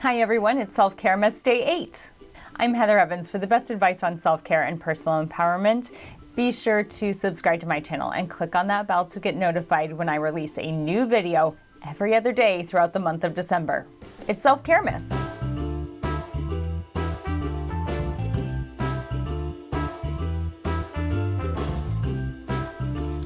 Hi everyone, it's Self Care Mas Day 8. I'm Heather Evans for the best advice on self-care and personal empowerment. Be sure to subscribe to my channel and click on that bell to get notified when I release a new video every other day throughout the month of December. It's Self-Care Mas.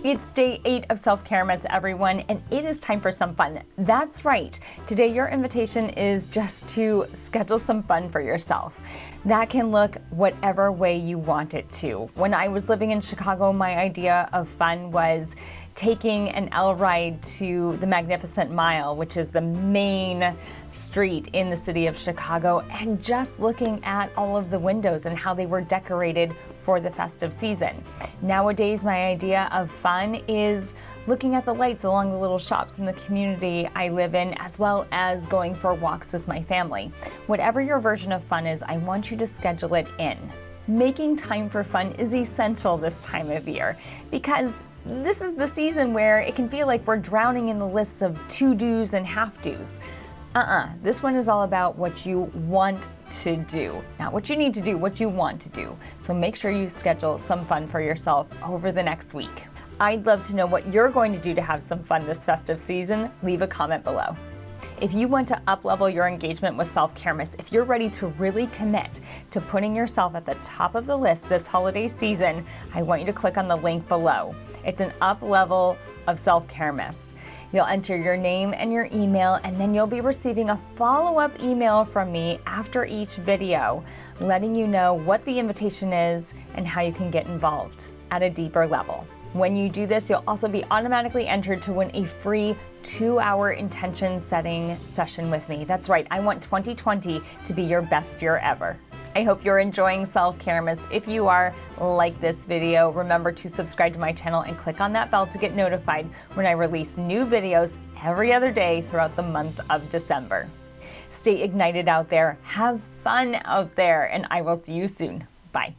It's day eight of Self Care Mas, everyone, and it is time for some fun. That's right. Today, your invitation is just to schedule some fun for yourself. That can look whatever way you want it to. When I was living in Chicago, my idea of fun was taking an L ride to the Magnificent Mile, which is the main street in the city of Chicago, and just looking at all of the windows and how they were decorated for the festive season. Nowadays, my idea of fun is looking at the lights along the little shops in the community I live in, as well as going for walks with my family. Whatever your version of fun is, I want you to schedule it in. Making time for fun is essential this time of year because this is the season where it can feel like we're drowning in the lists of to-dos and have-dos. Uh-uh, this one is all about what you want to do, not what you need to do, what you want to do. So make sure you schedule some fun for yourself over the next week. I'd love to know what you're going to do to have some fun this festive season. Leave a comment below. If you want to uplevel your engagement with Self-Care Mas, if you're ready to really commit to putting yourself at the top of the list this holiday season, I want you to click on the link below. It's an up level of Self-Care Mas. You'll enter your name and your email, and then you'll be receiving a follow-up email from me after each video, letting you know what the invitation is and how you can get involved at a deeper level. When you do this, you'll also be automatically entered to win a free two hour intention setting session with me. That's right, I want 2020 to be your best year ever. I hope you're enjoying self-care, Mas. If you are, like this video. Remember to subscribe to my channel and click on that bell to get notified when I release new videos every other day throughout the month of December. Stay ignited out there, have fun out there, and I will see you soon. Bye.